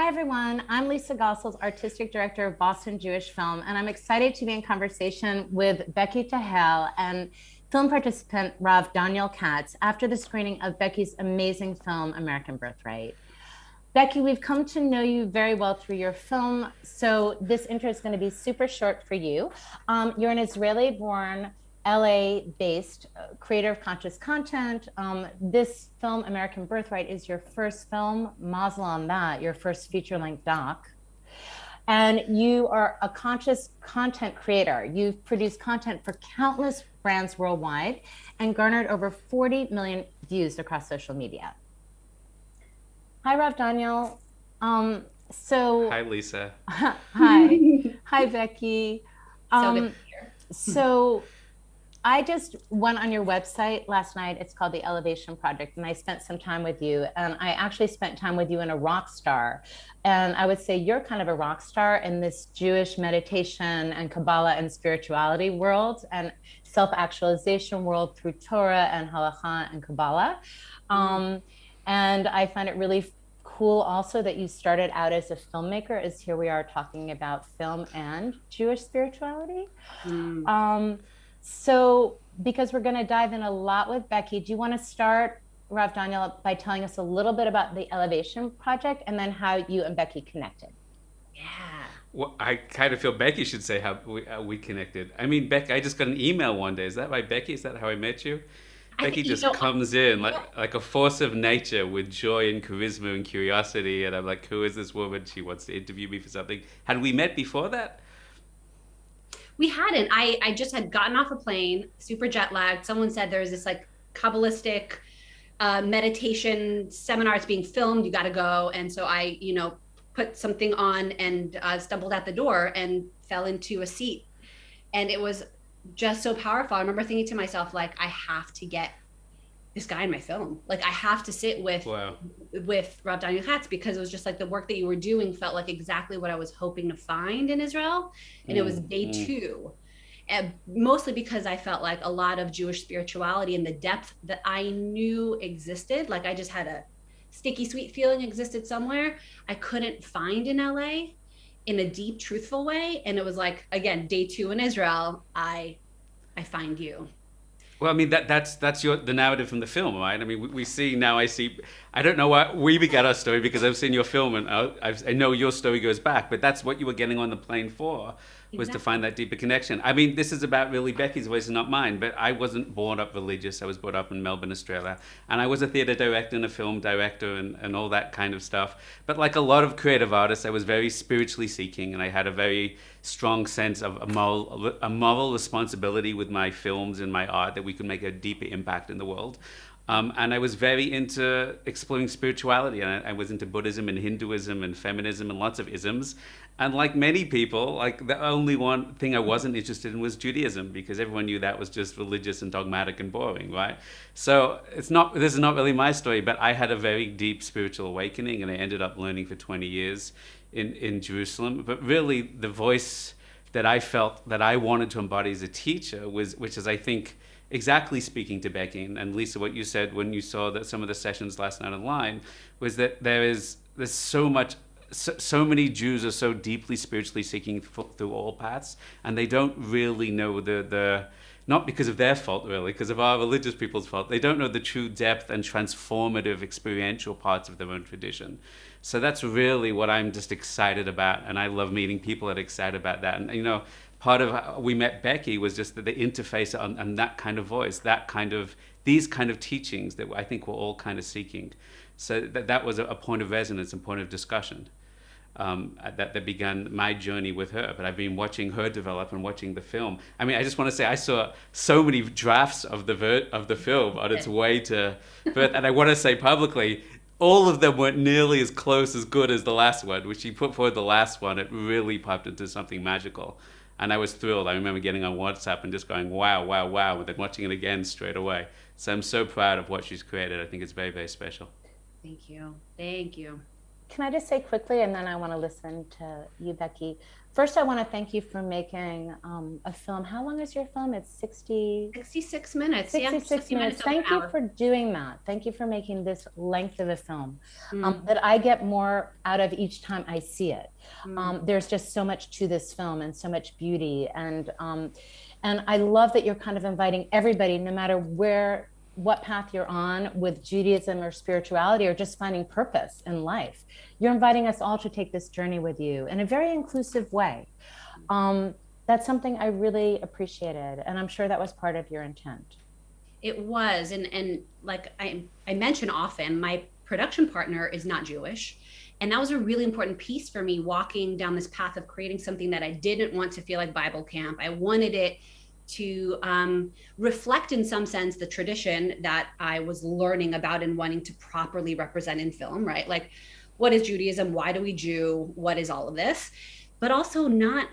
Hi, everyone. I'm Lisa Gossels, Artistic Director of Boston Jewish Film, and I'm excited to be in conversation with Becky Tahel and film participant Rav Daniel Katz after the screening of Becky's amazing film, American Birthright. Becky, we've come to know you very well through your film, so this intro is going to be super short for you. Um, you're an Israeli born LA based uh, creator of conscious content. Um, this film, American Birthright, is your first film, Mazel on that, your first feature length doc. And you are a conscious content creator. You've produced content for countless brands worldwide and garnered over 40 million views across social media. Hi, Rav Daniel. Um, so, hi, Lisa. hi, hi, Becky. Um, so, so I just went on your website last night. It's called the Elevation Project, and I spent some time with you. And I actually spent time with you in a rock star. And I would say you're kind of a rock star in this Jewish meditation and Kabbalah and spirituality world and self actualization world through Torah and Halacha and Kabbalah. Mm-hmm. Um, and I find it really cool also that you started out as a filmmaker, as here we are talking about film and Jewish spirituality. Mm. Um, so, because we're going to dive in a lot with Becky, do you want to start, Rav Daniel, by telling us a little bit about the Elevation Project and then how you and Becky connected? Yeah. Well, I kind of feel Becky should say how we, how we connected. I mean, Becky, I just got an email one day. Is that right, Becky? Is that how I met you? Becky just know, comes in like like a force of nature with joy and charisma and curiosity, and I'm like, who is this woman? She wants to interview me for something. Had we met before that? We hadn't. I I just had gotten off a plane, super jet lagged. Someone said there's this like kabbalistic uh, meditation seminar. It's being filmed. You got to go. And so I, you know, put something on and uh, stumbled at the door and fell into a seat. And it was just so powerful. I remember thinking to myself, like, I have to get this guy in my film. Like I have to sit with wow. With Rav Daniel Katz because it was just like the work that you were doing felt like exactly what I was hoping to find in Israel. And mm, it was mm, day mm. two. And mostly because I felt like a lot of Jewish spirituality and the depth that I knew existed, like I just had a sticky sweet feeling existed somewhere, I couldn't find in LA in a deep, truthful way. And it was like, again, day two in Israel, I I find you. Well, I mean that that's that's your the narrative from the film, right? I mean, we, we see now. I see. I don't know why we began our story because I've seen your film and uh, I, I know your story goes back, but that's what you were getting on the plane for was exactly. to find that deeper connection. I mean, this is about really Becky's voice and not mine, but I wasn't born up religious. I was brought up in Melbourne, Australia. And I was a theater director and a film director and, and all that kind of stuff. But like a lot of creative artists, I was very spiritually seeking and I had a very strong sense of a moral, a moral responsibility with my films and my art that we could make a deeper impact in the world. Um, and I was very into exploring spirituality. And I, I, was into Buddhism and Hinduism and feminism and lots of isms. And like many people, like the only one thing I wasn't interested in was Judaism because everyone knew that was just religious and dogmatic and boring, right? So it's not, this is not really my story, but I had a very deep spiritual awakening and I ended up learning for 20 years in, in Jerusalem. But really the voice that I felt that I wanted to embody as a teacher was, which is I think, exactly speaking to Becky and Lisa, what you said when you saw that some of the sessions last night online was that there is there's so much. So, so many Jews are so deeply spiritually seeking through all paths, and they don't really know the the not because of their fault really, because of our religious people's fault. They don't know the true depth and transformative experiential parts of their own tradition. So that's really what I'm just excited about, and I love meeting people that are excited about that. And you know, part of how we met Becky was just the interface on, on that kind of voice, that kind of these kind of teachings that I think we're all kind of seeking. So that, that was a, a point of resonance and point of discussion. Um, that, that began my journey with her. But I've been watching her develop and watching the film. I mean, I just want to say I saw so many drafts of the ver- of the film on its way to birth, and I want to say publicly, all of them weren't nearly as close as good as the last one. Which he put forward the last one, it really popped into something magical and I was thrilled. I remember getting on WhatsApp and just going, wow, wow, wow, and then watching it again straight away. So I'm so proud of what she's created. I think it's very, very special. Thank you. Thank you. Can I just say quickly, and then I want to listen to you, Becky. First, I want to thank you for making um, a film. How long is your film? It's 60... 66 minutes. 66 yeah, minutes. minutes Thank you for doing that. Thank you for making this length of a film Mm, um, that I get more out of each time I see it. mm. Um, there's just so much to this film and so much beauty. And, um, and I love that you're kind of inviting everybody, no matter where what path you're on with Judaism or spirituality or just finding purpose in life. You're inviting us all to take this journey with you in a very inclusive way. Um, that's something I really appreciated, and I'm sure that was part of your intent. It was, and and like I I mention often, my production partner is not Jewish, and that was a really important piece for me walking down this path of creating something that I didn't want to feel like Bible camp. I wanted it to um, reflect, in some sense, the tradition that I was learning about and wanting to properly represent in film. Right, like what is Judaism? Why do we Jew? What is all of this? But also not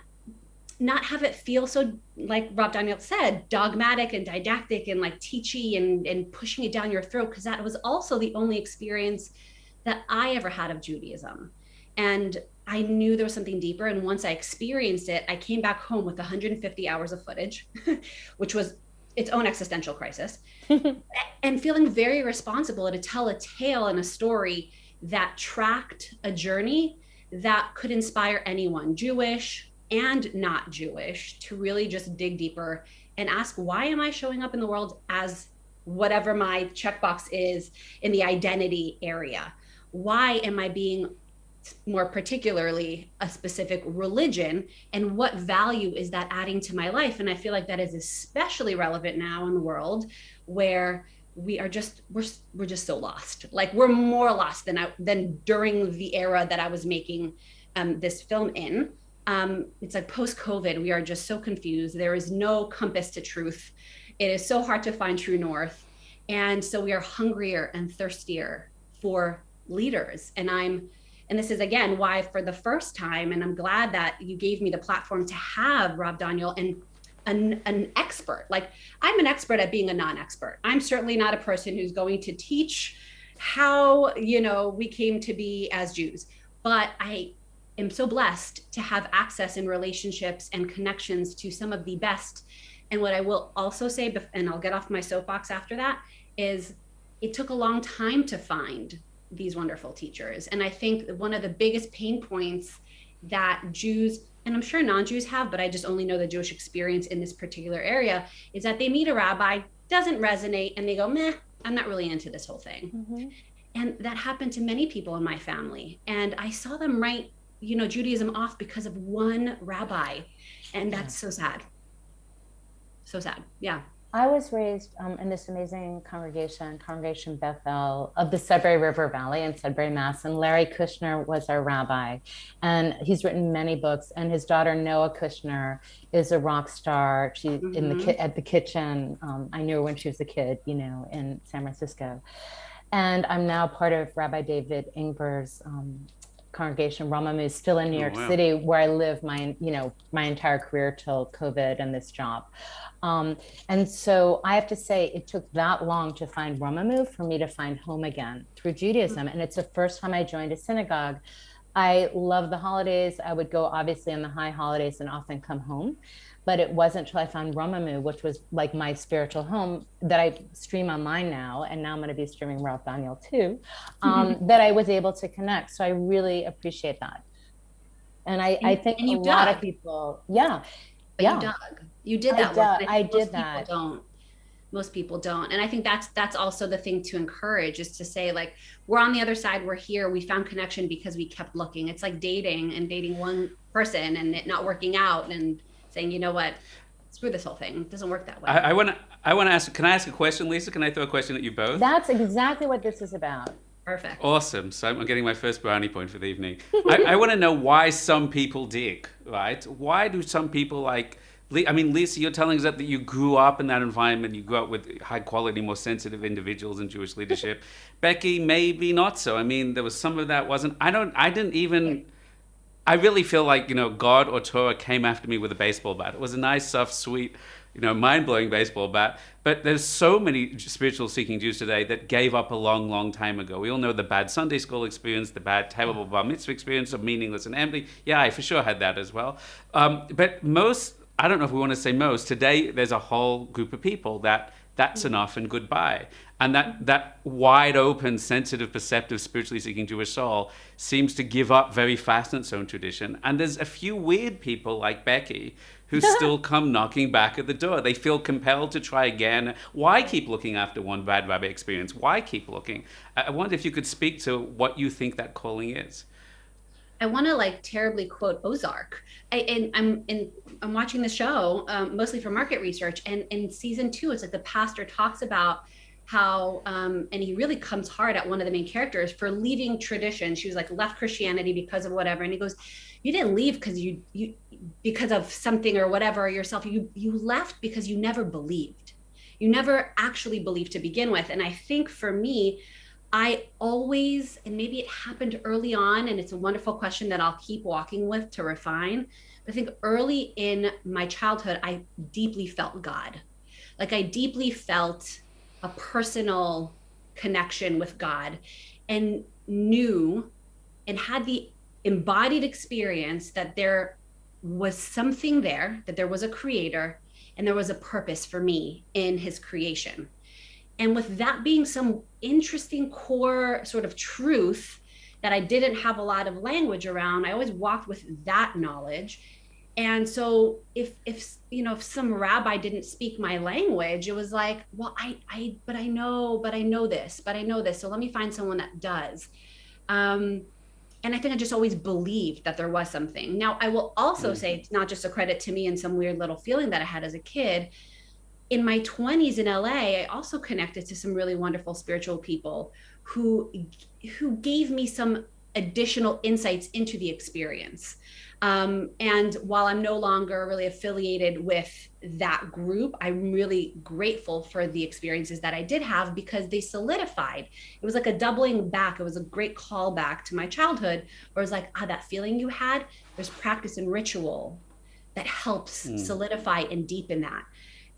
not have it feel so like Rav Daniel said, dogmatic and didactic and like teachy and, and pushing it down your throat, because that was also the only experience that I ever had of Judaism. And I knew there was something deeper. And once I experienced it, I came back home with 150 hours of footage, which was its own existential crisis, and feeling very responsible to tell a tale and a story that tracked a journey that could inspire anyone, Jewish, and not Jewish to really just dig deeper and ask why am I showing up in the world as whatever my checkbox is in the identity area? Why am I being more particularly a specific religion and what value is that adding to my life? And I feel like that is especially relevant now in the world where we are just we're we're just so lost. Like we're more lost than I than during the era that I was making um, this film in um, it's like post COVID, we are just so confused. There is no compass to truth. It is so hard to find true north. And so we are hungrier and thirstier for leaders. And I'm, and this is again why, for the first time, and I'm glad that you gave me the platform to have Rav Daniel and an, an expert. Like, I'm an expert at being a non expert. I'm certainly not a person who's going to teach how, you know, we came to be as Jews. But I am so blessed to have access and relationships and connections to some of the best. And what I will also say, and I'll get off my soapbox after that, is it took a long time to find these wonderful teachers. And I think one of the biggest pain points that Jews, and I'm sure non Jews have, but I just only know the Jewish experience in this particular area, is that they meet a rabbi, doesn't resonate, and they go, meh, I'm not really into this whole thing. Mm-hmm. And that happened to many people in my family. And I saw them write you know judaism off because of one rabbi and that's so sad so sad yeah I was raised um, in this amazing congregation, Congregation Beth El of the Sudbury River Valley in Sudbury, Mass. And Larry Kushner was our rabbi, and he's written many books. And his daughter Noa Kushner is a rock star. She mm-hmm. in the ki- at the kitchen. Um, I knew her when she was a kid, you know, in San Francisco. And I'm now part of Rabbi David Ingber's um, congregation Romemu still in New York oh, wow. City where I live my you know my entire career till COVID and this job. Um, and so I have to say it took that long to find Romemu for me to find home again through Judaism. And it's the first time I joined a synagogue. I love the holidays. I would go obviously on the high holidays and often come home but it wasn't until I found Romemu, which was like my spiritual home that I stream online now. And now I'm going to be streaming Rav Daniel too, um, mm-hmm. that I was able to connect. So I really appreciate that. And I, and, I think a dug. lot of people, yeah. But yeah. you dug. You did that. I, dug, I did that. Don't most people don't and i think that's that's also the thing to encourage is to say like we're on the other side we're here we found connection because we kept looking it's like dating and dating one person and it not working out and saying, you know what, screw this whole thing. It doesn't work that way. I want to. I want to ask. Can I ask a question, Lisa? Can I throw a question at you both? That's exactly what this is about. Perfect. Awesome. So I'm getting my first brownie point for the evening. I, I want to know why some people dig. Right? Why do some people like? I mean, Lisa, you're telling us that you grew up in that environment. You grew up with high quality, more sensitive individuals in Jewish leadership. Becky, maybe not so. I mean, there was some of that wasn't. I don't. I didn't even. I really feel like you know God or Torah came after me with a baseball bat. It was a nice, soft, sweet, you know, mind-blowing baseball bat. But there's so many spiritual seeking Jews today that gave up a long, long time ago. We all know the bad Sunday school experience, the bad terrible bar mitzvah experience of meaningless and empty. Yeah, I for sure had that as well. Um, but most, I don't know if we want to say most, today there's a whole group of people that that's mm-hmm. enough and goodbye. And that, mm-hmm. that wide open, sensitive, perceptive, spiritually seeking Jewish soul seems to give up very fast in its own tradition. And there's a few weird people like Becky who still come knocking back at the door. They feel compelled to try again. Why keep looking after one bad rabbi experience? Why keep looking? I wonder if you could speak to what you think that calling is. I want to like terribly quote Ozark. I, and I'm in, I'm watching the show um, mostly for market research, and in season two, it's like the pastor talks about how um, and he really comes hard at one of the main characters for leaving tradition. She was like left Christianity because of whatever, and he goes, "You didn't leave because you you because of something or whatever or yourself. You you left because you never believed. You never actually believed to begin with." And I think for me I always, and maybe it happened early on, and it's a wonderful question that I'll keep walking with to refine. But I think early in my childhood, I deeply felt God. Like I deeply felt a personal connection with God and knew and had the embodied experience that there was something there, that there was a creator, and there was a purpose for me in his creation. And with that being some interesting core sort of truth that I didn't have a lot of language around, I always walked with that knowledge. And so if if you know if some rabbi didn't speak my language, it was like, well, I I but I know, but I know this, but I know this. So let me find someone that does. Um, and I think I just always believed that there was something. Now I will also mm-hmm. say it's not just a credit to me and some weird little feeling that I had as a kid in my 20s in LA, I also connected to some really wonderful spiritual people who who gave me some additional insights into the experience. Um, and while I'm no longer really affiliated with that group, I'm really grateful for the experiences that I did have because they solidified. It was like a doubling back. It was a great callback to my childhood where it was like, ah, that feeling you had, there's practice and ritual that helps mm. solidify and deepen that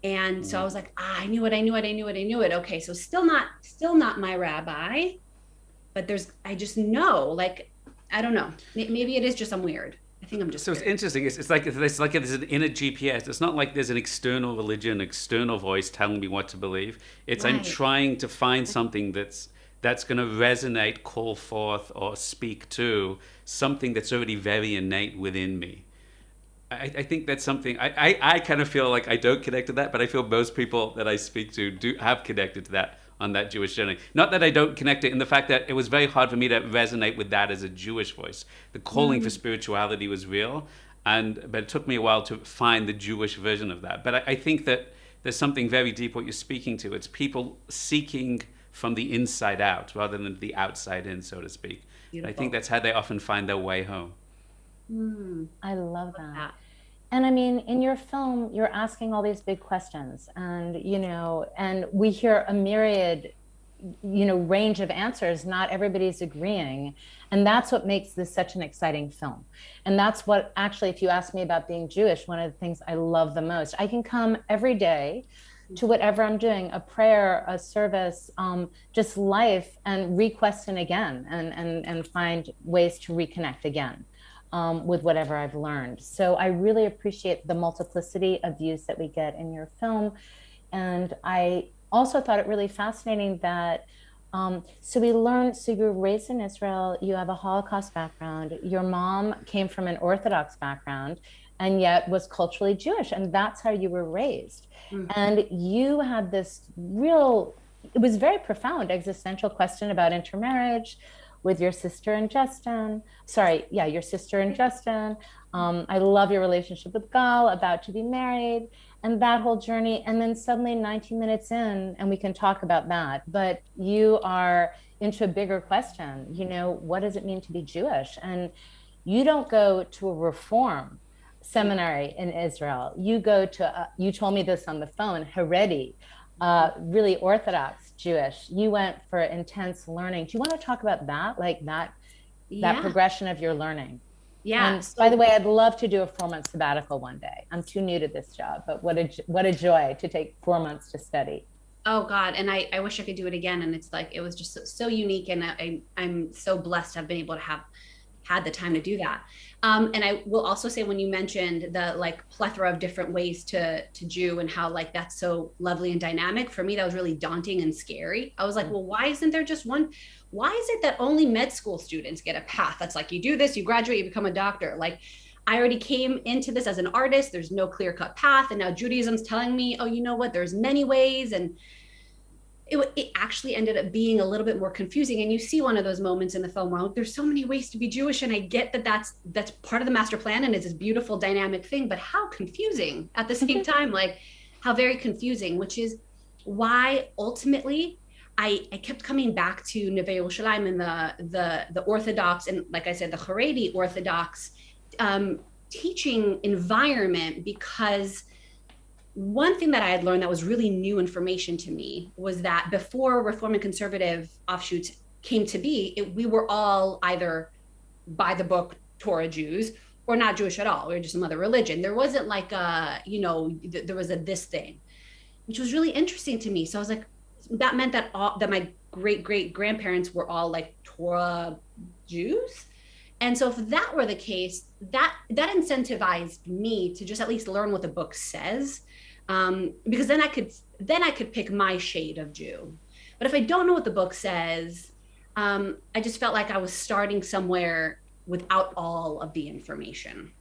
and so i was like ah, i knew it i knew it i knew it i knew it. Okay so still not still not my rabbi but there's i just know like i don't know. Maybe it is just i'm weird. I think i'm just so weird. it's interesting. It's, it's like it's like there's an inner gps it's not like there's an external religion external voice telling me what to believe. It's right. i'm trying to find something that's that's going to resonate call forth or speak to something that's already very innate within me I, I, think that's something I, I, I kind of feel like I don't connect to that, but I feel most people that I speak to do have connected to that on that Jewish journey. Not that I don't connect it in the fact that it was very hard for me to resonate with that as a Jewish voice. The calling mm. for spirituality was real, and but it took me a while to find the Jewish version of that. But I, I think that there's something very deep what you're speaking to. It's people seeking from the inside out rather than the outside in, so to speak. I think that's how they often find their way home. Mm, I love that. And I mean, in your film, you're asking all these big questions, and you know, and we hear a myriad, you know, range of answers. Not everybody's agreeing, and that's what makes this such an exciting film. And that's what actually, if you ask me about being Jewish, one of the things I love the most. I can come every day to whatever I'm doing, a prayer, a service, um, just life, and re-question again, and and and find ways to reconnect again um, with whatever I've learned. So I really appreciate the multiplicity of views that we get in your film. And I also thought it really fascinating that um, so we learned, so you were raised in Israel, you have a Holocaust background, your mom came from an Orthodox background and yet was culturally Jewish, and that's how you were raised. Mm -hmm. And you had this real, it was very profound existential question about intermarriage, with your sister and Justin. Sorry, yeah, your sister and Justin. Um, I love your relationship with Gal, about to be married, and that whole journey. And then suddenly, 19 minutes in, and we can talk about that. But you are into a bigger question. You know, what does it mean to be Jewish? And you don't go to a reform seminary in Israel. You go to, uh, you told me this on the phone, Haredi, uh, really Orthodox Jewish. You went for intense learning. Do you want to talk about that, like that, yeah. that progression of your learning? Yeah. And by the way, I'd love to do a four month sabbatical one day. I'm too new to this job, but what a what a joy to take four months to study. Oh God, and I, I wish I could do it again. And it's like it was just so, so unique, and I, I'm so blessed to have been able to have had the time to do that. Um, and I will also say when you mentioned the like plethora of different ways to to Jew and how like that's so lovely and dynamic. For me, that was really daunting and scary. I was like, well, why isn't there just one? Why is it that only med school students get a path that's like you do this, you graduate, you become a doctor? Like I already came into this as an artist. There's no clear cut path. And now Judaism's telling me, oh, you know what? There's many ways. And it, it actually ended up being a little bit more confusing. And you see one of those moments in the film where there's so many ways to be Jewish. And I get that that's, that's part of the master plan and it's this beautiful dynamic thing, but how confusing at the same time, like how very confusing, which is why ultimately I, I kept coming back to Neve Yerushalayim and the, the, the Orthodox and like I said, the Haredi Orthodox um, teaching environment because one thing that I had learned that was really new information to me was that before Reform and Conservative offshoots came to be, it, we were all either by the book Torah Jews or not Jewish at all. We were just some other religion. There wasn't like a, you know, th- there was a this thing, which was really interesting to me. So I was like, that meant that all that my great great grandparents were all like Torah Jews and so if that were the case, that that incentivized me to just at least learn what the book says, um, because then I could then I could pick my shade of Jew. But if I don't know what the book says, um, I just felt like I was starting somewhere without all of the information.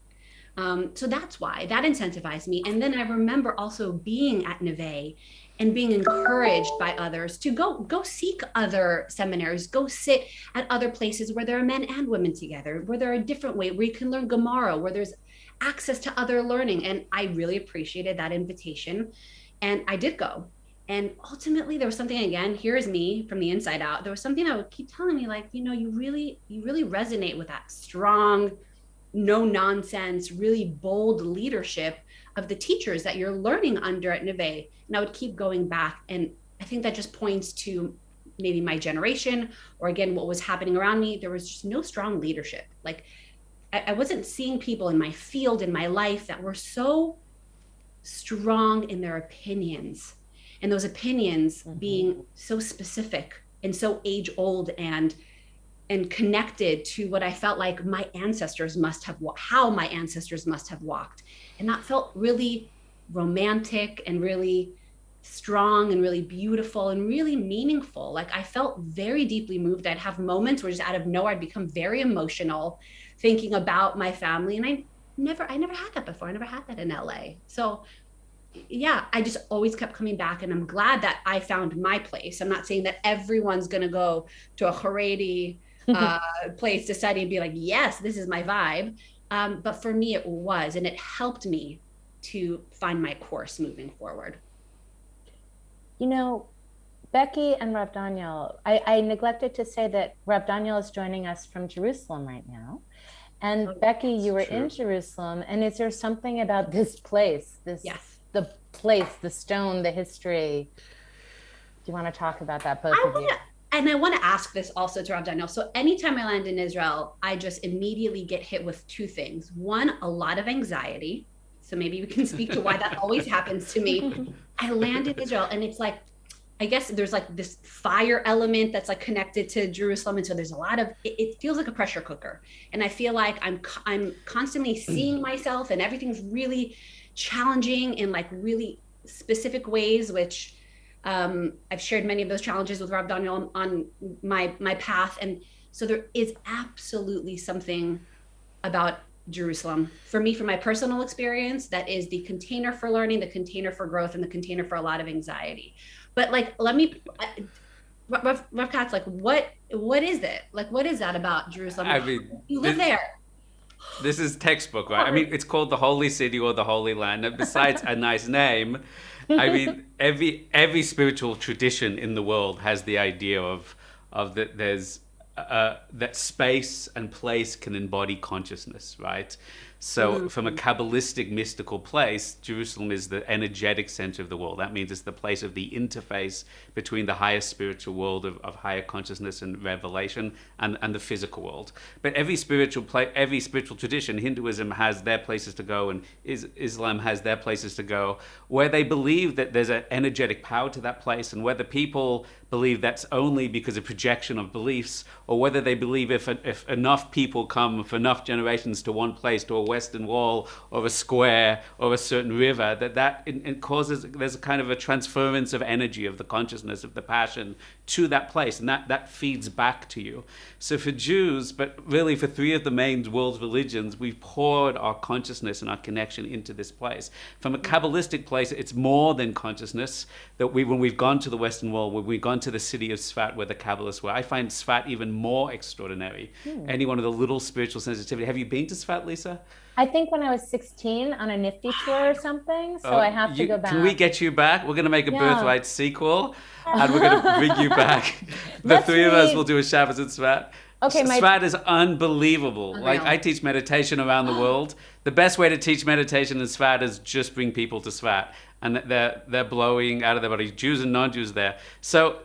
Um, so that's why that incentivized me. And then I remember also being at Neve and being encouraged by others to go go seek other seminaries go sit at other places where there are men and women together where there are different ways, where you can learn gemara where there's access to other learning. And i really appreciated that invitation and i did go. And ultimately there was something again here's me from the inside out. There was something that would keep telling me like you know you really you really resonate with that strong no nonsense really bold leadership of the teachers that you're learning under at neve and I would keep going back. And I think that just points to maybe my generation or again, what was happening around me. There was just no strong leadership. Like I, I wasn't seeing people in my field, in my life that were so strong in their opinions and those opinions mm-hmm. being so specific and so age old and and connected to what I felt like my ancestors must have how my ancestors must have walked and that felt really romantic and really strong and really beautiful and really meaningful. Like I felt very deeply moved. I'd have moments where just out of nowhere I'd become very emotional thinking about my family. And I never I never had that before. I never had that in LA. So yeah, I just always kept coming back and I'm glad that I found my place. I'm not saying that everyone's gonna go to a Haredi uh, place to study and be like, yes, this is my vibe. Um, but for me, it was, and it helped me to find my course moving forward. You know, Becky and Rav Daniel, I, I, neglected to say that Rav Daniel is joining us from Jerusalem right now. And oh, Becky, you were true. in Jerusalem. And is there something about this place, this yes. the place, the stone, the history? Do you want to talk about that, both I of wanna, you? And I want to ask this also to Rav Daniel. So anytime I land in Israel, I just immediately get hit with two things. One, a lot of anxiety so maybe we can speak to why that always happens to me. I land in Israel and it's like, I guess there's like this fire element that's like connected to Jerusalem, and so there's a lot of. It, it feels like a pressure cooker, and I feel like I'm I'm constantly seeing myself, and everything's really challenging in like really specific ways, which um, I've shared many of those challenges with Rav Daniel on, on my my path, and so there is absolutely something about Jerusalem. For me, from my personal experience, that is the container for learning, the container for growth, and the container for a lot of anxiety. But like, let me, Rav, Rav Katz, like, what what is it? Like, what is that about Jerusalem? I mean, you live this, there. This is textbook, right? I mean, it's called the Holy City or the Holy Land. And besides a nice name, I mean, every every spiritual tradition in the world has the idea of of that there's uh, that space and place can embody consciousness, right? So, Mhm. from a Kabbalistic mystical place, Jerusalem is the energetic center of the world. That means it's the place of the interface between the higher spiritual world of, of higher consciousness and revelation and, and the physical world. But every spiritual play, every spiritual tradition, Hinduism has their places to go, and is, Islam has their places to go, where they believe that there's an energetic power to that place, and where the people believe that's only because of projection of beliefs, or whether they believe if, if enough people come for enough generations to one place, to a western wall, or a square, or a certain river, that that it, it causes, there's a kind of a transference of energy, of the consciousness, of the passion to that place, and that, that feeds back to you. So for Jews, but really for three of the main world religions, we've poured our consciousness and our connection into this place. From a Kabbalistic place, it's more than consciousness, that we, when we've gone to the Western Wall, when we've gone to the city of Sfat where the Kabbalists were, I find Sfat even more extraordinary. Hmm. Any one of the little spiritual sensitivity. Have you been to Sfat, Lisa? I think when I was 16 on a NFTY tour or something, so Oh, I have to you- go back. Can we get you back? We're going to make a Yeah. Birthright sequel, and we're going to bring you back. the Let's three of us will do a Shabbos at Sfat. Okay, my- Sfat is unbelievable. Like I teach meditation around the world. The best way to teach meditation and Sfat is just bring people to Sfat, and they're they're blowing out of their bodies, Jews and non-Jews there. So.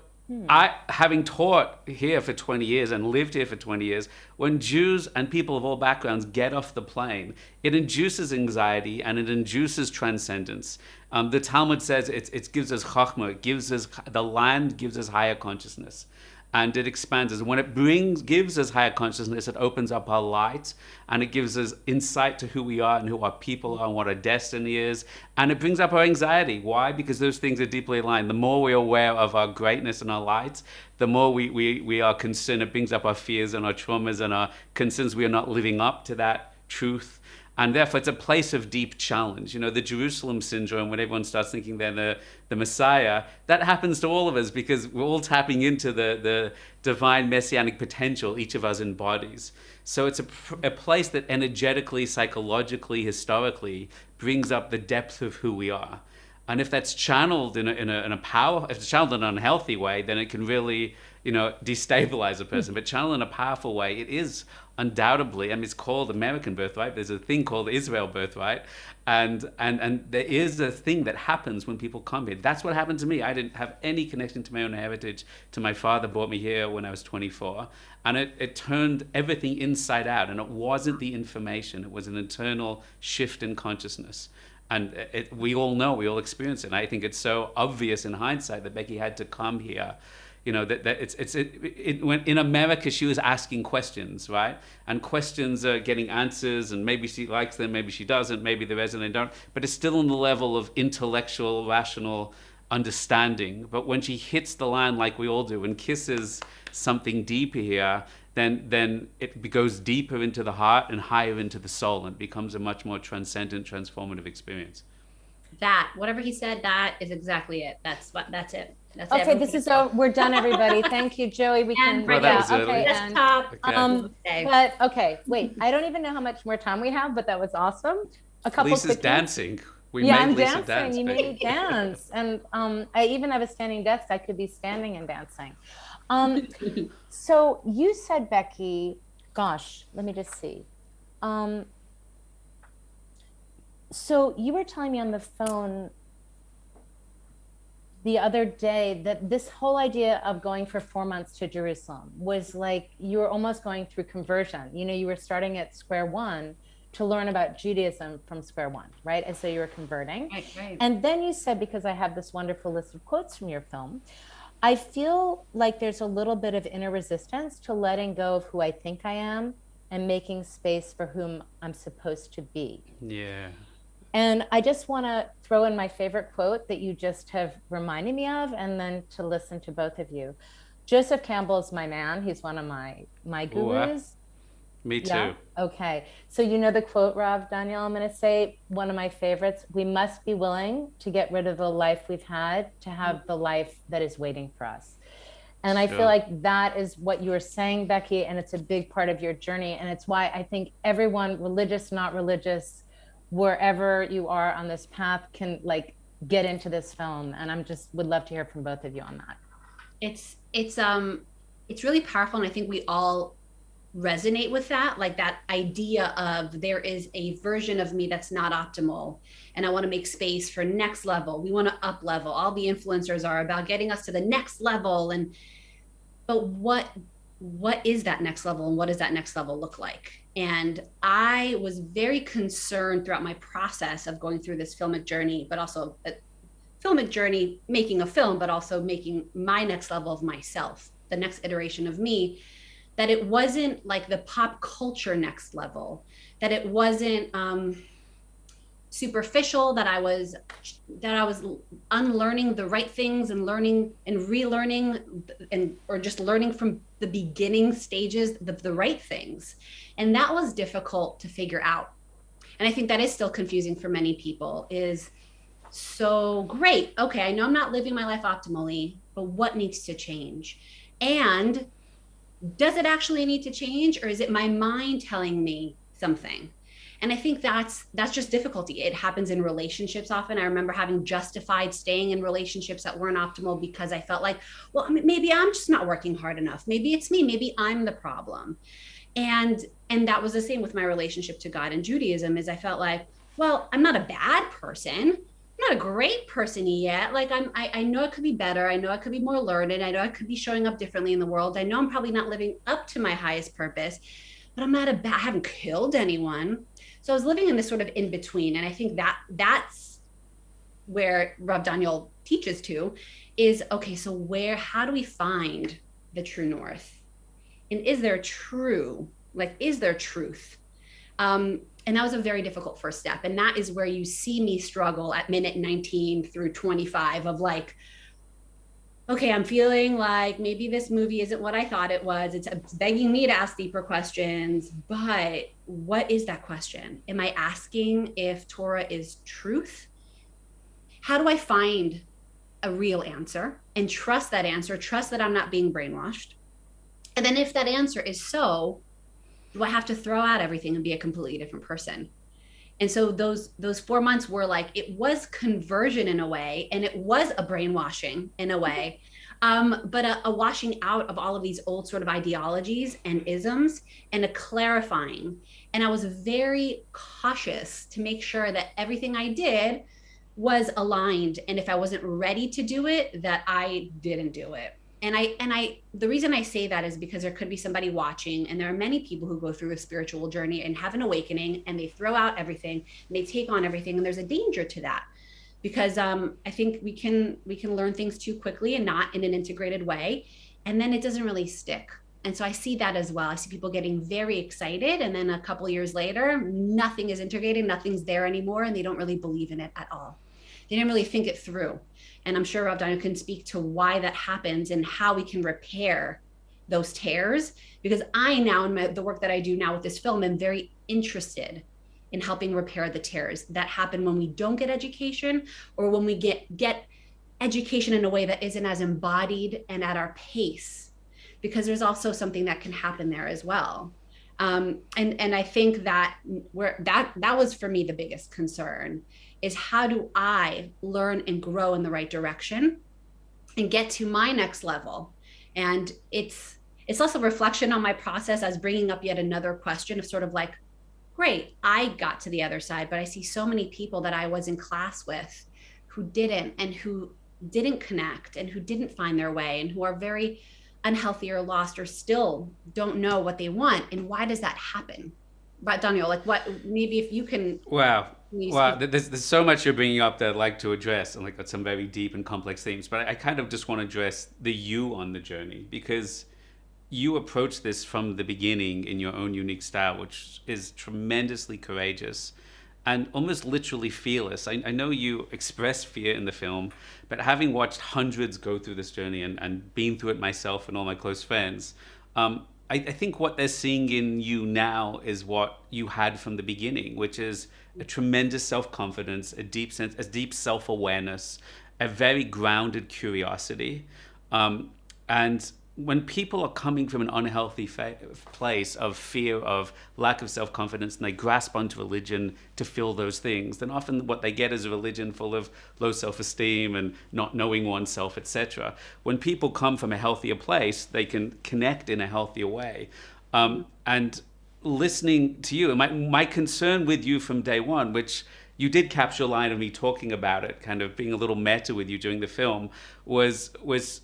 I, having taught here for 20 years and lived here for 20 years, when Jews and people of all backgrounds get off the plane, it induces anxiety and it induces transcendence. Um, the Talmud says it, it gives us chachma, it gives us the land gives us higher consciousness, and it expands us. When it brings gives us higher consciousness, it opens up our light and it gives us insight to who we are and who our people are and what our destiny is, and it brings up our anxiety. Why? Because those things are deeply aligned. The more we're aware of our greatness and our light, the more we, we, we are concerned. It brings up our fears and our traumas and our concerns. We are not living up to that truth. And therefore, it's a place of deep challenge. You know, the Jerusalem syndrome, when everyone starts thinking they're the, the Messiah, that happens to all of us because we're all tapping into the, the divine messianic potential each of us embodies. So it's a, a place that energetically, psychologically, historically brings up the depth of who we are. And if that's channeled in a, in a, in a power, if it's channeled in an unhealthy way, then it can really, you know, destabilize a person. But channeled in a powerful way, it is undoubtedly, I mean, it's called American birthright. There's a thing called Israel birthright. And, and, and there is a thing that happens when people come here. That's what happened to me. I didn't have any connection to my own heritage, to my father brought me here when I was 24. And it, it turned everything inside out. And it wasn't the information, it was an internal shift in consciousness and it, we all know, we all experience it. And I think it's so obvious in hindsight that Becky had to come here. You know that, that it's it's it, it, when in America she was asking questions, right? And questions are getting answers, and maybe she likes them, maybe she doesn't, maybe the resident don't. But it's still on the level of intellectual, rational understanding. But when she hits the land like we all do and kisses something deeper here, then then it goes deeper into the heart and higher into the soul and becomes a much more transcendent, transformative experience. That whatever he said, that is exactly it. That's what. That's it. That's Okay, everything. this is so we're done, everybody. Thank you, Joey. We can. And Well, that was it. okay, and- Okay. Um, but okay, wait. I don't even know how much more time we have, but that was awesome. A couple. Lisa's quickies. dancing. We yeah, made I'm Lisa dancing. dance. you made me dance, and um, I even have a standing desk. I could be standing and dancing. Um, so you said, Becky. Gosh, let me just see. Um, so you were telling me on the phone the other day that this whole idea of going for four months to Jerusalem was like you were almost going through conversion. You know, you were starting at square one to learn about Judaism from square one, right? And so you were converting. Right, right. And then you said, because I have this wonderful list of quotes from your film, I feel like there's a little bit of inner resistance to letting go of who I think I am and making space for whom I'm supposed to be. Yeah. And I just want to throw in my favorite quote that you just have reminded me of, and then to listen to both of you. Joseph Campbell is my man. He's one of my my Ooh, uh, gurus. Me too. Yeah. Okay. So you know the quote, Rav Daniel. I'm going to say one of my favorites. We must be willing to get rid of the life we've had to have the life that is waiting for us. And I Sure. feel like that is what you were saying, Becky, and it's a big part of your journey. And it's why I think everyone, religious, not religious, wherever you are on this path, can like get into this film. And I'm just would love to hear from both of you on that. it's it's um it's really powerful and i think we all resonate with that like that idea of there is a version of me that's not optimal and i want to make space for next level we want to up level all the influencers are about getting us to the next level and but what what is that next level and what does that next level look like and i was very concerned throughout my process of going through this filmic journey but also a filmic journey making a film but also making my next level of myself the next iteration of me that it wasn't like the pop culture next level that it wasn't um, superficial that i was that i was unlearning the right things and learning and relearning and or just learning from the beginning stages the, the right things. And that was difficult to figure out. And i think that is still confusing for many people is so great. Okay i know i'm not living my life optimally but what needs to change? And does it actually need to change or is it my mind telling me something and i think that's that's just difficulty it happens in relationships often i remember having justified staying in relationships that weren't optimal because i felt like well maybe i'm just not working hard enough maybe it's me maybe i'm the problem and and that was the same with my relationship to god and judaism is i felt like well i'm not a bad person I'm not a great person yet. Like I'm, I, I know it could be better. I know I could be more learned. I know I could be showing up differently in the world. I know I'm probably not living up to my highest purpose, but I'm not a bad, I haven't killed anyone. So I was living in this sort of in between. And I think that that's where Rav Daniel teaches to is, okay, so where, how do we find the true north? And is there true, like, is there truth? Um, and that was a very difficult first step and that is where you see me struggle at minute 19 through 25 of like okay i'm feeling like maybe this movie isn't what i thought it was. It's uh, begging me to ask deeper questions but what is that question? Am i asking if torah is truth? How do i find a real answer and trust that answer trust that i'm not being brainwashed? And then if that answer is so do I have to throw out everything and be a completely different person? And so those those four months were like it was conversion in a way, and it was a brainwashing in a way, um, but a, a washing out of all of these old sort of ideologies and isms, and a clarifying. And I was very cautious to make sure that everything I did was aligned, and if I wasn't ready to do it, that I didn't do it and i and i the reason i say that is because there could be somebody watching and there are many people who go through a spiritual journey and have an awakening and they throw out everything and they take on everything and there's a danger to that. Because um, i think we can we can learn things too quickly and not in an integrated way and then it doesn't really stick. And so i see that as well. I see people getting very excited and then a couple years later nothing is integrated nothing's there anymore and they don't really believe in it at all. They didn't really think it through and I'm sure Rav Daniel can speak to why that happens and how we can repair those tears. Because I now, in my, the work that I do now with this film, am very interested in helping repair the tears that happen when we don't get education or when we get get education in a way that isn't as embodied and at our pace because there's also something that can happen there as well um, and and i think that where that that was for me the biggest concern is how do I learn and grow in the right direction and get to my next level? And it's it's also reflection on my process as bringing up yet another question of sort of like, great, I got to the other side, but I see so many people that I was in class with who didn't and who didn't connect and who didn't find their way and who are very unhealthy or lost or still don't know what they want. And why does that happen? But Daniel, like what maybe if you can Wow. Well, there's, there's so much you're bringing up that I'd like to address, and like got some very deep and complex themes. But I, I kind of just want to address the you on the journey because you approach this from the beginning in your own unique style, which is tremendously courageous and almost literally fearless. I, I know you express fear in the film, but having watched hundreds go through this journey and, and been through it myself and all my close friends, um, I, I think what they're seeing in you now is what you had from the beginning, which is a tremendous self-confidence, a deep sense, a deep self-awareness, a very grounded curiosity. Um, and when people are coming from an unhealthy place of fear, of lack of self confidence, and they grasp onto religion to fill those things, then often what they get is a religion full of low self esteem and not knowing oneself, etc. When people come from a healthier place, they can connect in a healthier way. Um, and listening to you, and my, my concern with you from day one, which you did capture a line of me talking about it, kind of being a little meta with you during the film, was was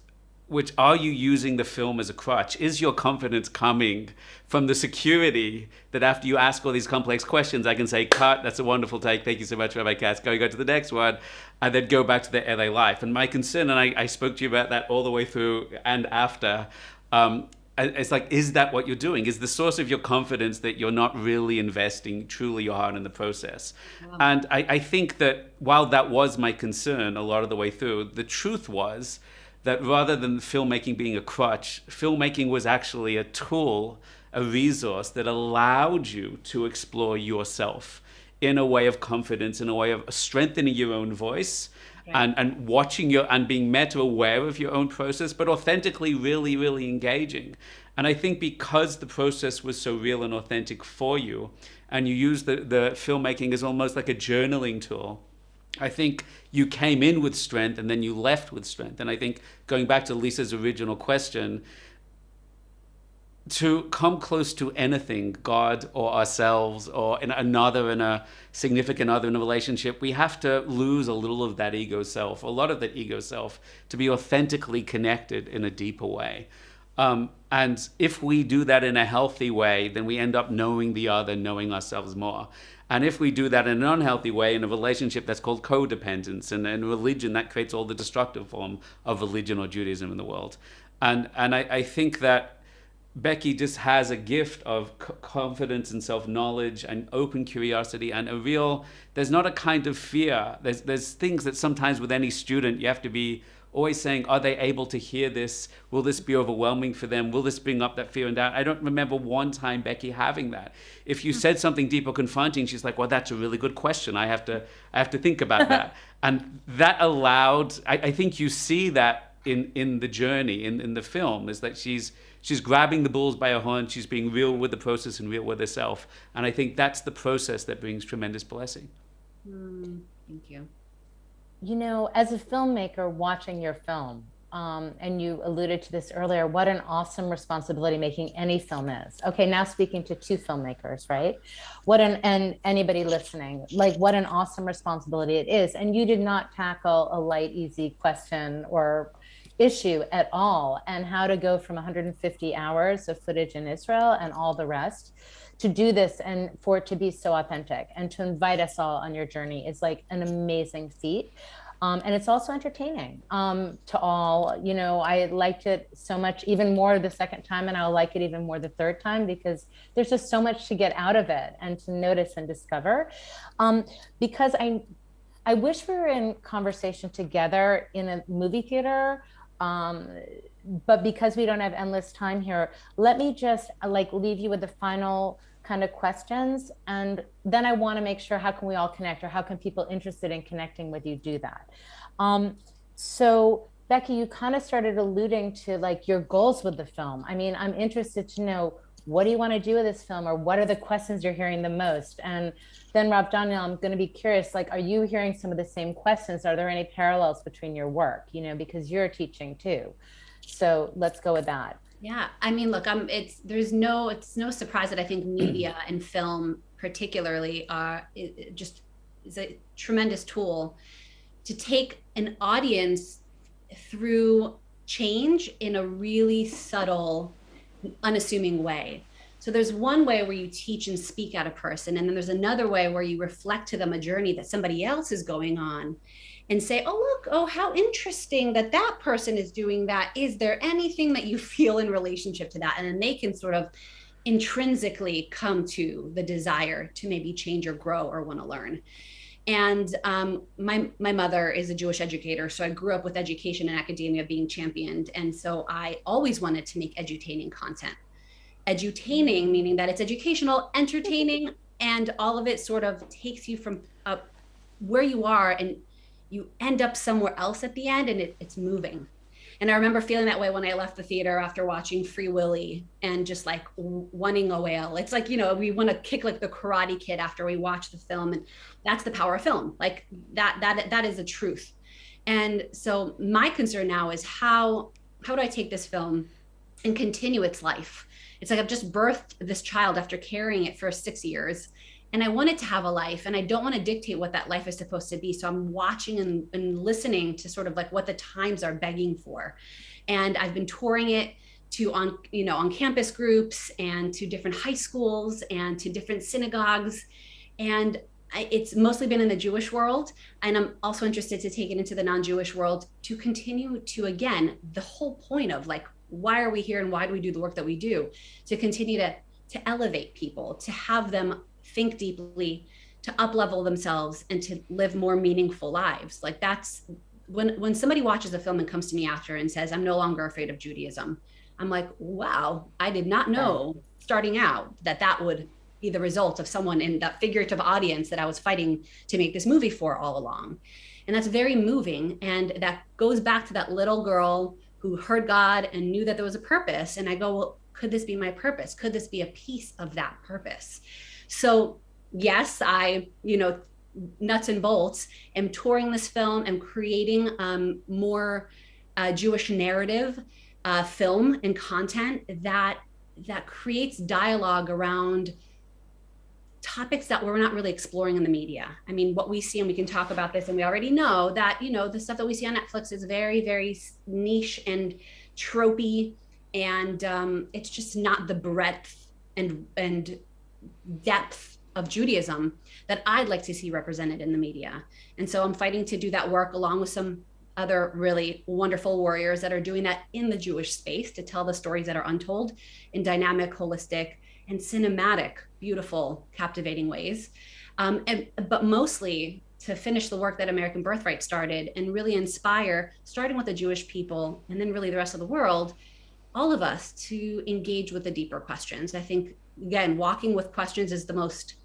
which are you using the film as a crutch? Is your confidence coming from the security that after you ask all these complex questions, I can say, cut, that's a wonderful take. Thank you so much, Rabbi Katz. Go, go to the next one. And then go back to the LA life. And my concern, and I, I spoke to you about that all the way through and after, um, it's like, is that what you're doing? Is the source of your confidence that you're not really investing truly your heart in the process? Wow. And I, I think that while that was my concern a lot of the way through, the truth was that rather than filmmaking being a crutch, filmmaking was actually a tool, a resource that allowed you to explore yourself in a way of confidence, in a way of strengthening your own voice and, and watching your and being met aware of your own process, but authentically really, really engaging. And I think because the process was so real and authentic for you, and you use the, the filmmaking as almost like a journaling tool, I think you came in with strength and then you left with strength. And I think going back to Lisa's original question, to come close to anything, God or ourselves or in another in a significant other in a relationship, we have to lose a little of that ego self, a lot of that ego self, to be authentically connected in a deeper way. Um, and if we do that in a healthy way, then we end up knowing the other, knowing ourselves more. And if we do that in an unhealthy way, in a relationship that's called codependence, and in religion, that creates all the destructive form of religion or Judaism in the world. And, and I, I think that Becky just has a gift of confidence and self-knowledge and open curiosity and a real, there's not a kind of fear. There's, there's things that sometimes with any student you have to be always saying, are they able to hear this? Will this be overwhelming for them? Will this bring up that fear and doubt? I don't remember one time Becky having that. If you said something deep or confronting, she's like, well, that's a really good question. I have to, I have to think about that. and that allowed, I, I think you see that in, in the journey, in, in the film, is that she's, she's grabbing the bulls by a horn. She's being real with the process and real with herself. And I think that's the process that brings tremendous blessing. Mm, thank you you know, as a filmmaker watching your film, um, and you alluded to this earlier, what an awesome responsibility making any film is. Okay, now speaking to two filmmakers, right? What an, and anybody listening, like what an awesome responsibility it is. And you did not tackle a light, easy question or issue at all and how to go from 150 hours of footage in Israel and all the rest to do this and for it to be so authentic and to invite us all on your journey is like an amazing feat. Um, and it's also entertaining um, to all. You know, I liked it so much, even more the second time, and I'll like it even more the third time because there's just so much to get out of it and to notice and discover. Um, because I, I wish we were in conversation together in a movie theater um, but because we don't have endless time here, let me just like leave you with the final kind of questions. And then I want to make sure how can we all connect or how can people interested in connecting with you do that? Um, so Becky, you kind of started alluding to like your goals with the film. I mean, I'm interested to know what do you want to do with this film or what are the questions you're hearing the most? And then Rav Daniel, I'm going to be curious, like, are you hearing some of the same questions? Are there any parallels between your work, you know, because you're teaching too. So let's go with that. Yeah, I mean, look, I'm. It's there's no it's no surprise that I think media and film particularly are it, just is a tremendous tool to take an audience through change in a really subtle, unassuming way. So there's one way where you teach and speak at a person, and then there's another way where you reflect to them a journey that somebody else is going on and say, oh, look, oh, how interesting that that person is doing that. Is there anything that you feel in relationship to that? And then they can sort of intrinsically come to the desire to maybe change or grow or want to learn. And um, my, my mother is a Jewish educator, so I grew up with education and academia being championed. And so I always wanted to make edutaining content. Edutaining, meaning that it's educational, entertaining, and all of it sort of takes you from uh, where you are and you end up somewhere else at the end and it, it's moving. And I remember feeling that way when I left the theater after watching Free Willy and just like wanting a whale. It's like, you know, we want to kick like the karate kid after we watch the film. And that's the power of film. Like that, that, that is the truth. And so my concern now is how, how do I take this film and continue its life It's like I've just birthed this child after carrying it for six years and I want it to have a life and I don't want to dictate what that life is supposed to be. So I'm watching and, and listening to sort of like what the times are begging for. And I've been touring it to on you know on campus groups and to different high schools and to different synagogues and it's mostly been in the Jewish world, and I'm also interested to take it into the non-Jewish world to continue to again the whole point of like why are we here and why do we do the work that we do to continue to to elevate people to have them think deeply to uplevel themselves and to live more meaningful lives. Like that's when when somebody watches a film and comes to me after and says i'm no longer afraid of judaism i'm like wow i did not know starting out that that would be the result of someone in that figurative audience that i was fighting to make this movie for all along. And that's very moving and that goes back to that little girl who heard god and knew that there was a purpose and i go well could this be my purpose? Could this be a piece of that purpose so yes, I, you know, nuts and bolts am touring this film and creating um, more uh, Jewish narrative uh, film and content that that creates dialogue around topics that we're not really exploring in the media. I mean, what we see, and we can talk about this, and we already know that, you know, the stuff that we see on Netflix is very, very niche and tropey, and um, it's just not the breadth and and depth of Judaism that I'd like to see represented in the media. And so I'm fighting to do that work along with some other really wonderful warriors that are doing that in the Jewish space to tell the stories that are untold in dynamic, holistic, and cinematic, beautiful, captivating ways. Um, and, but mostly to finish the work that American Birthright started and really inspire, starting with the Jewish people and then really the rest of the world, all of us to engage with the deeper questions. I think again, walking with questions is the most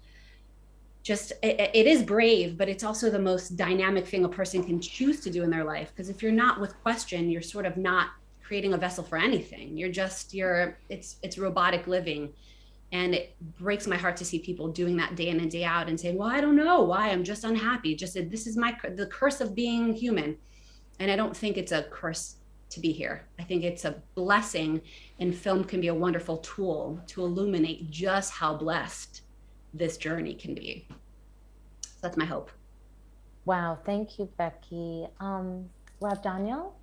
just it, it is brave but it's also the most dynamic thing a person can choose to do in their life. Because if you're not with question you're sort of not creating a vessel for anything. You're just you're it's it's robotic living. And it breaks my heart to see people doing that day in and day out and saying well i don't know why i'm just unhappy. Just this is my the curse of being human. And i don't think it's a curse to be here. I think it's a blessing, and film can be a wonderful tool to illuminate just how blessed this journey can be. So that's my hope. Wow, thank you, Becky. Um, Rav Daniel?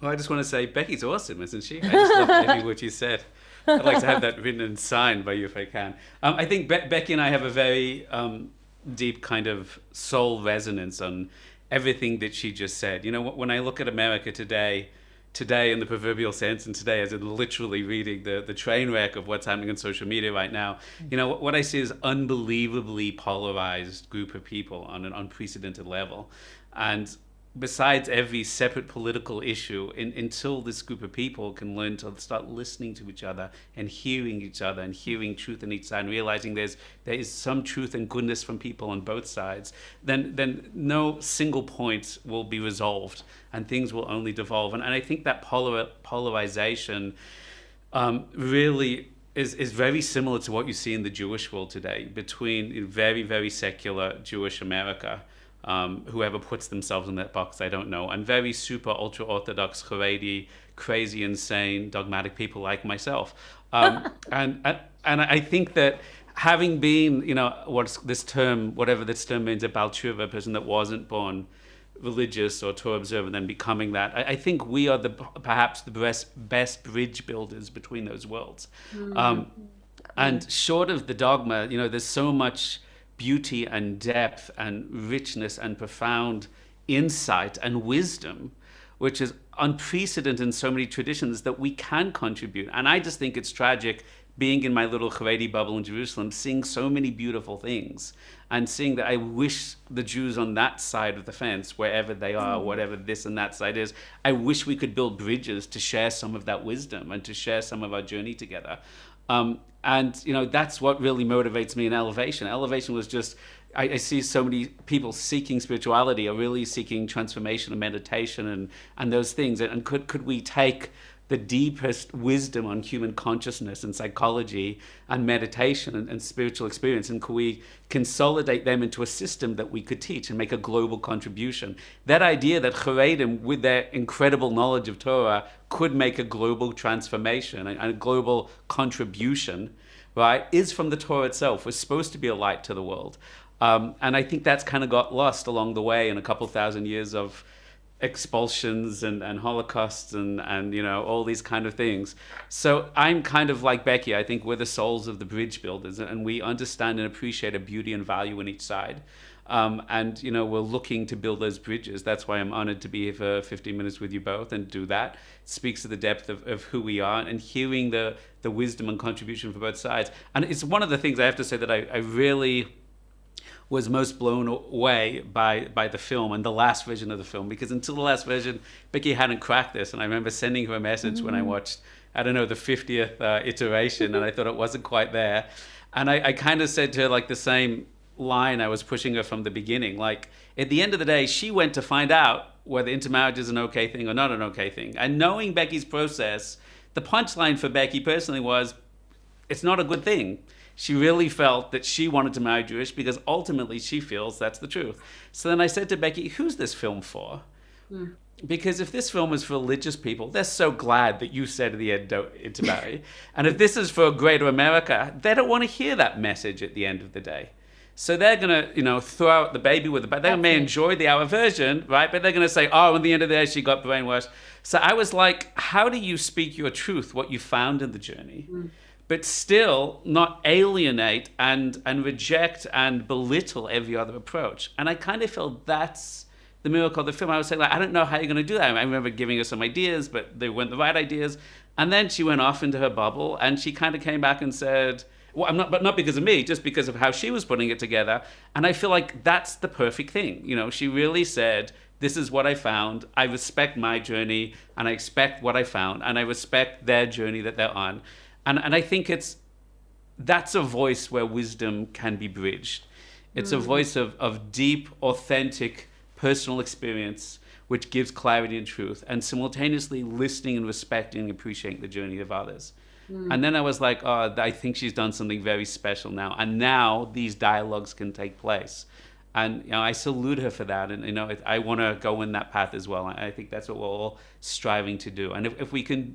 Well, I just want to say Becky's awesome, isn't she? I just love every word you said. I'd like to have that written and signed by you if I can. Um, I think Be- Becky and I have a very um, deep kind of soul resonance on everything that she just said. You know, when I look at America today, today in the proverbial sense, and today as in literally reading the, the train wreck of what's happening on social media right now, mm. you know, what I see is unbelievably polarized group of people on an unprecedented level. And besides every separate political issue, in, until this group of people can learn to start listening to each other and hearing each other and hearing truth in each side and realizing there's there is some truth and goodness from people on both sides, then then no single point will be resolved and things will only devolve. And, and I think that polar, polarization um, really is, is very similar to what you see in the Jewish world today between very, very secular Jewish America um, whoever puts themselves in that box, I don't know. And very super ultra orthodox, Haredi, crazy, insane, dogmatic people like myself. Um, and, and and I think that having been, you know, what's this term, whatever this term means, a Baal Teshuva, a person that wasn't born religious or Torah observer, then becoming that. I, I, think we are the perhaps the best best bridge builders between those worlds. Mm-hmm. Um, and short of the dogma, you know, there's so much beauty and depth and richness and profound insight and wisdom, which is unprecedented in so many traditions that we can contribute. And I just think it's tragic being in my little Haredi bubble in Jerusalem, seeing so many beautiful things and seeing that I wish the Jews on that side of the fence, wherever they are, mm. whatever this and that side is, I wish we could build bridges to share some of that wisdom and to share some of our journey together. Um, and you know that's what really motivates me in elevation. Elevation was just I, I, see so many people seeking spirituality are really seeking transformation and meditation and and those things. And, and could could we take the deepest wisdom on human consciousness and psychology and meditation and, and, spiritual experience? And could we consolidate them into a system that we could teach and make a global contribution? That idea that Haredim, with their incredible knowledge of Torah, could make a global transformation and a global contribution, right, is from the Torah itself. We're supposed to be a light to the world. Um, and I think that's kind of got lost along the way in a couple thousand years of expulsions and, and holocausts and, and you know all these kind of things. So i'm kind of like becky i think we're the souls of the bridge builders and we understand and appreciate a beauty and value in each side. Um, and you know we're looking to build those bridges. That's why i'm honored to be here for 15 minutes with you both and do that. It speaks to the depth of, of who we are and hearing the the wisdom and contribution for both sides. And it's one of the things i have to say that i, I really was most blown away by by the film and the last version of the film because until the last version, Becky hadn't cracked this, and I remember sending her a message mm-hmm. when I mm. watched I don't know the fiftieth uh, iteration, and I thought it wasn't quite there, and I, I kind of said to her like the same line I was pushing her from the beginning, like at the end of the day, she went to find out whether intermarriage is an okay thing or not an okay thing, and knowing Becky's process, the punchline for Becky personally was, it's not a good thing she really felt that she wanted to marry Jewish because ultimately she feels that's the truth. So then I said to Becky, who's this film for? Mm. Because if this film is for religious people, they're so glad that you said at the end don't intermarry. and if this is for a greater America, they don't want to hear that message at the end of the day. So they're gonna, you know, throw out the baby with the bath. They may enjoy the hour version, right? But they're gonna say, oh, at the end of the day, she got brainwashed. So I was like, how do you speak your truth, what you found in the journey? Mm but still not alienate and and reject and belittle every other approach. And I kind of felt that's the miracle of the film. I was saying, like, I don't know how you're going to do that. I remember giving her some ideas, but they weren't the right ideas. And then she went off into her bubble, and she kind of came back and said, "Well, I'm not, but not because of me, just because of how she was putting it together." And I feel like that's the perfect thing. You know, she really said, "This is what I found. I respect my journey, and I expect what I found, and I respect their journey that they're on." And and I think it's that's a voice where wisdom can be bridged. It's mm. a voice of, of deep, authentic, personal experience which gives clarity and truth, and simultaneously listening and respecting and appreciating the journey of others. Mm. And then I was like, oh, I think she's done something very special now. And now these dialogues can take place. And you know, I salute her for that. And you know, I want to go in that path as well. I think that's what we're all striving to do. And if, if we can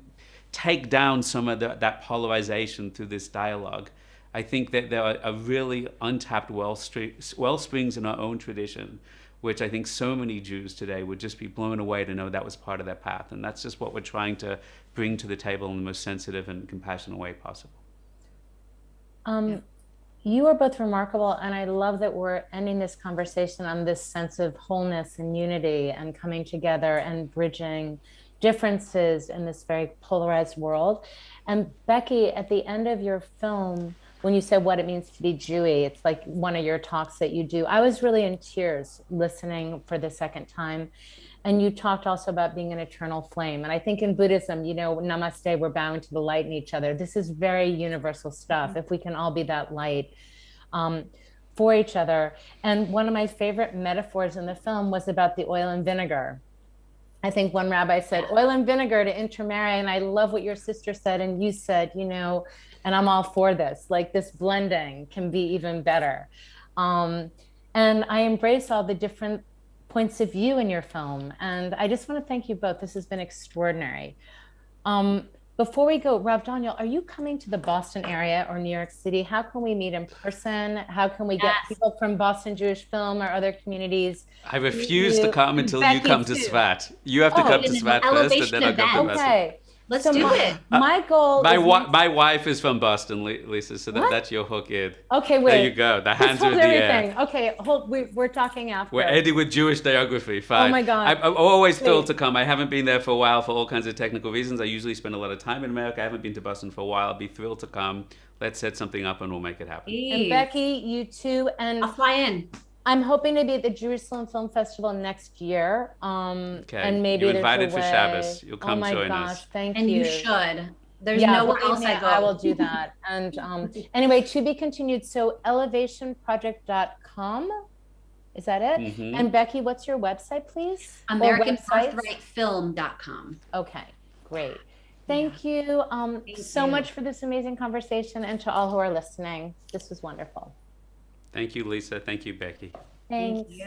take down some of the, that polarization through this dialogue. I think that there are, are really untapped well, well springs in our own tradition, which I think so many Jews today would just be blown away to know that was part of their path. And that's just what we're trying to bring to the table in the most sensitive and compassionate way possible. Um, yeah. You are both remarkable, and I love that we're ending this conversation on this sense of wholeness and unity and coming together and bridging differences in this very polarized world. And Becky, at the end of your film, when you said what it means to be Jewy, it's like one of your talks that you do. I was really in tears listening for the second time. And you talked also about being an eternal flame. And I think in Buddhism, you know, namaste, we're bowing to the light in each other. This is very universal stuff. If we can all be that light um, for each other. And one of my favorite metaphors in the film was about the oil and vinegar I think one rabbi said oil and vinegar to intermarry. And I love what your sister said. And you said, you know, and I'm all for this, like this blending can be even better. Um, and I embrace all the different points of view in your film. And I just want to thank you both. This has been extraordinary. Um, before we go, Rav Daniel, are you coming to the Boston area or New York City? How can we meet in person? How can we get people from Boston Jewish Film or other communities? I refuse to come until Becky you come to Sfat. You have to oh, come to Sfat first, and then I'll come to Okay. Let's so do my, it. My uh, goal. My wa- my wife is from Boston, Lisa. So that, that's your hook in. Okay, wait. There you go. The hands are in the everything. air. Okay, hold. We, are talking after. We're Eddie with Jewish biography. Oh Fine. Oh my God. I, am always wait. thrilled to come. I haven't been there for a while for all kinds of technical reasons. I usually spend a lot of time in America. I haven't been to Boston for a while. I'll be thrilled to come. Let's set something up and we'll make it happen. And Becky, you too, and I'll fly in. I'm hoping to be at the Jerusalem Film Festival next year. Um, okay. And maybe you're invited for Shabbos. You'll come oh my join gosh, us. Thank and you. And you should. There's yeah, no else I go. I will do that. And um, anyway, to be continued. So elevationproject.com. Is that it? Mm-hmm. And Becky, what's your website, please? AmericanBirthrightFilm.com. Okay, great. Thank you um, Thank so you. much for this amazing conversation and to all who are listening. This was wonderful. Thank you, Lisa. Thank you, Becky. Thanks. Thank you.